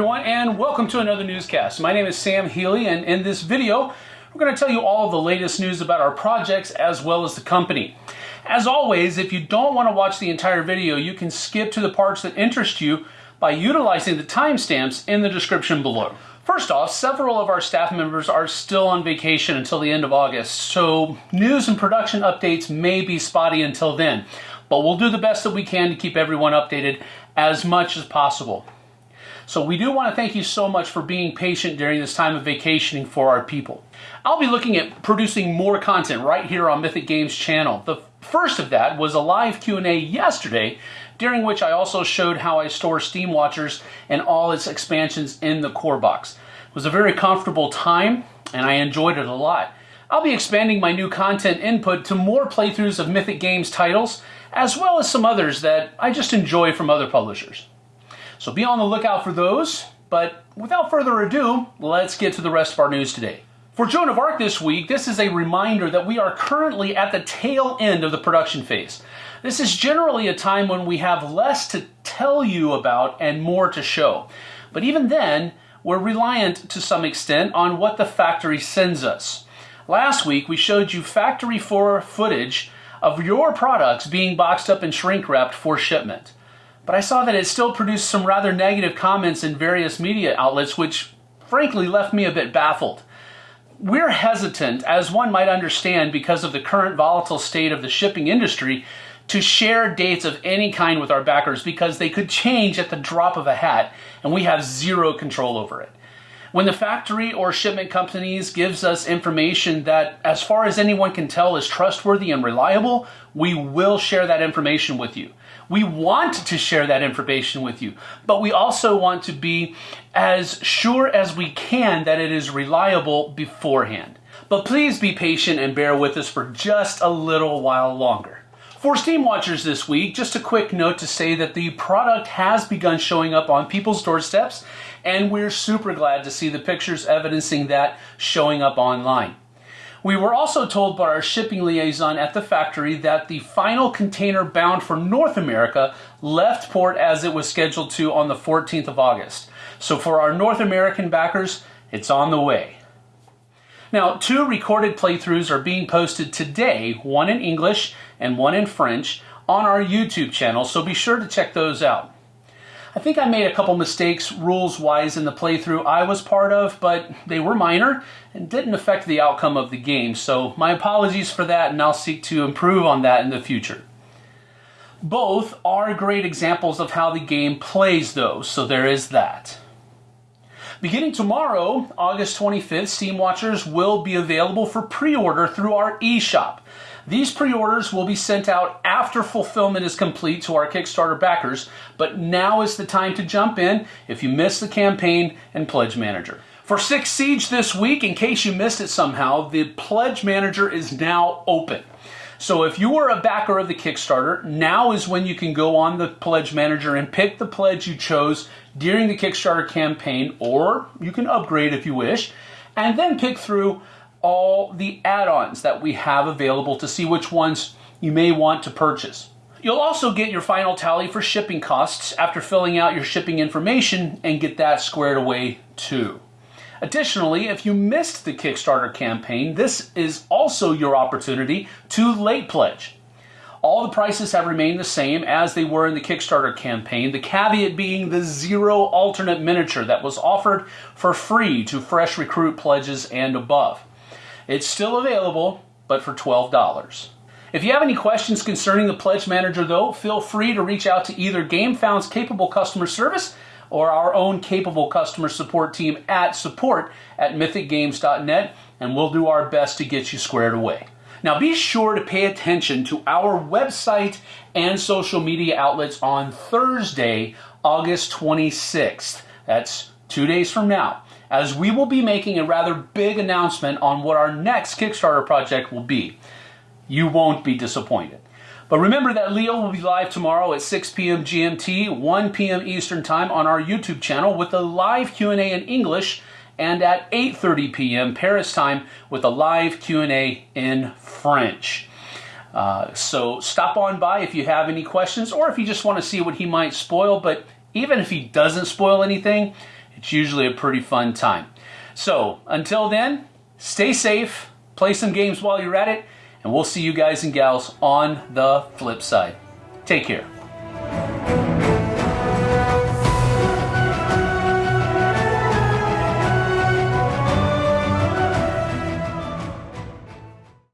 welcome to another newscast. My name is Sam Healy, and in this video, we're going to tell you all the latest news about our projects as well as the company. As always, if you don't want to watch the entire video, you can skip to the parts that interest you by utilizing the timestamps in the description below. First off, several of our staff members are still on vacation until the end of August, so news and production updates may be spotty until then, but we'll do the best that we can to keep everyone updated as much as possible. So we do want to thank you so much for being patient during this time of vacationing for our people. I'll be looking at producing more content right here on Mythic Games channel. The first of that was a live Q&A yesterday during which I also showed how I store Steamwatchers and all its expansions in the core box. It was a very comfortable time and I enjoyed it a lot. I'll be expanding my new content input to more playthroughs of Mythic Games titles, as well as some others that I just enjoy from other publishers. So be on the lookout for those. But without further ado, let's get to the rest of our news today. For Joan of Arc this week, this is a reminder that we are currently at the tail end of the production phase. This is generally a time when we have less to tell you about and more to show. But even then, we're reliant to some extent on what the factory sends us. Last week, we showed you factory floor footage of your products being boxed up and shrink wrapped for shipment but I saw that it still produced some rather negative comments in various media outlets, which frankly left me a bit baffled. We're hesitant, as one might understand because of the current volatile state of the shipping industry, to share dates of any kind with our backers because they could change at the drop of a hat and we have zero control over it. When the factory or shipment companies gives us information that as far as anyone can tell is trustworthy and reliable, we will share that information with you. We want to share that information with you, but we also want to be as sure as we can that it is reliable beforehand. But please be patient and bear with us for just a little while longer. For Steamwatchers this week, just a quick note to say that the product has begun showing up on people's doorsteps, and we're super glad to see the pictures evidencing that showing up online. We were also told by our shipping liaison at the factory that the final container bound for North America left port as it was scheduled to on the 14th of August. So for our North American backers, it's on the way. Now, two recorded playthroughs are being posted today, one in English and one in French, on our YouTube channel, so be sure to check those out. I think I made a couple mistakes rules wise in the playthrough I was part of, but they were minor and didn't affect the outcome of the game. So my apologies for that and I'll seek to improve on that in the future. Both are great examples of how the game plays though, so there is that. Beginning tomorrow, August 25th, Steamwatchers will be available for pre-order through our eShop. These pre-orders will be sent out after fulfillment is complete to our Kickstarter backers, but now is the time to jump in if you missed the campaign and Pledge Manager. For Six Siege this week, in case you missed it somehow, the Pledge Manager is now open. So if you are a backer of the Kickstarter, now is when you can go on the Pledge Manager and pick the pledge you chose during the Kickstarter campaign, or you can upgrade if you wish, and then pick through all the add-ons that we have available to see which ones you may want to purchase. You'll also get your final tally for shipping costs after filling out your shipping information and get that squared away too. Additionally, if you missed the Kickstarter campaign, this is also your opportunity to late pledge. All the prices have remained the same as they were in the Kickstarter campaign, the caveat being the zero alternate miniature that was offered for free to fresh recruit pledges and above. It's still available, but for $12. If you have any questions concerning the Pledge Manager, though, feel free to reach out to either GameFound's capable customer service or our own capable customer support team at support at mythicgames.net, and we'll do our best to get you squared away. Now, be sure to pay attention to our website and social media outlets on Thursday, August 26th. That's two days from now as we will be making a rather big announcement on what our next Kickstarter project will be. You won't be disappointed. But remember that Leo will be live tomorrow at 6 p.m. GMT, 1 p.m. Eastern Time on our YouTube channel with a live Q&A in English and at 8.30 p.m. Paris time with a live Q&A in French. Uh, so stop on by if you have any questions or if you just want to see what he might spoil. But even if he doesn't spoil anything, It's usually a pretty fun time. So until then, stay safe, play some games while you're at it, and we'll see you guys and gals on the flip side. Take care.